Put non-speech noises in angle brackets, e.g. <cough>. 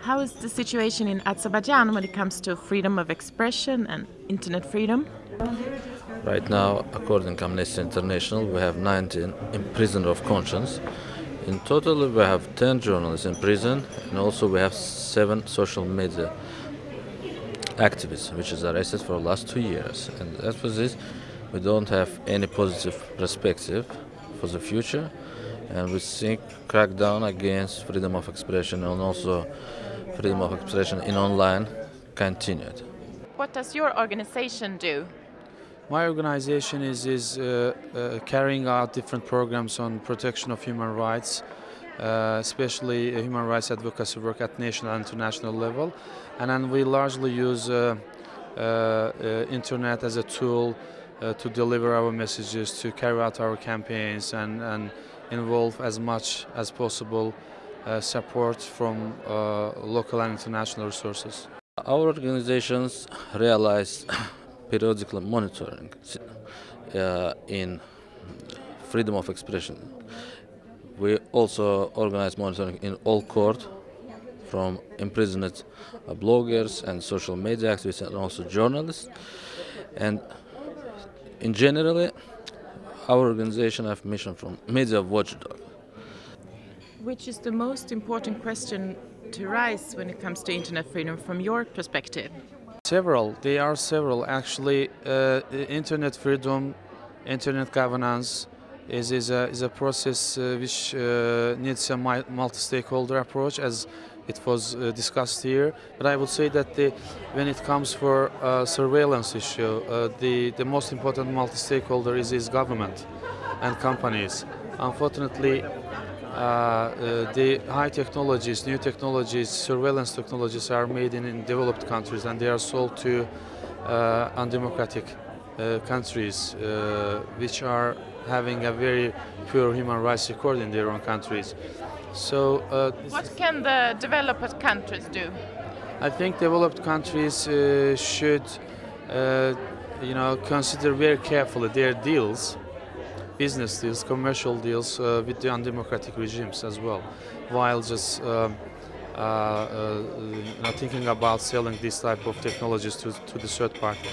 How is the situation in Azerbaijan when it comes to freedom of expression and internet freedom? Right now, according to Amnesty International, we have 19 imprisoned of conscience. In total, we have 10 journalists in prison, and also we have seven social media activists, which is arrested for the last two years. And as for this, we don't have any positive perspective for the future, and we think crackdown against freedom of expression and also freedom of expression in online continued. What does your organization do? My organization is, is uh, uh, carrying out different programs on protection of human rights, uh, especially human rights advocacy work at national and international level. And then we largely use uh, uh, uh, internet as a tool to deliver our messages, to carry out our campaigns and, and involve as much as possible uh, support from uh, local and international resources. Our organizations realize <coughs> periodical monitoring uh, in freedom of expression. We also organize monitoring in all court from imprisoned bloggers and social media activists and also journalists. And in general, our organization have mission from media watchdog. Which is the most important question to rise when it comes to internet freedom from your perspective? Several. There are several. Actually, uh, internet freedom, internet governance is, is, a, is a process uh, which uh, needs a multi-stakeholder approach as it was uh, discussed here. But I would say that the, when it comes for surveillance issue, the, the most important multi-stakeholder is, is government and companies. Unfortunately, uh, uh, the high technologies, new technologies, surveillance technologies are made in, in developed countries and they are sold to uh, undemocratic countries which are having a very poor human rights record in their own countries. So, uh, what can the developed countries do? I think developed countries uh, should, uh, you know, consider very carefully their deals business deals, commercial deals uh, with the undemocratic regimes as well, while just uh, uh, uh thinking about selling this type of technologies to, to the third party.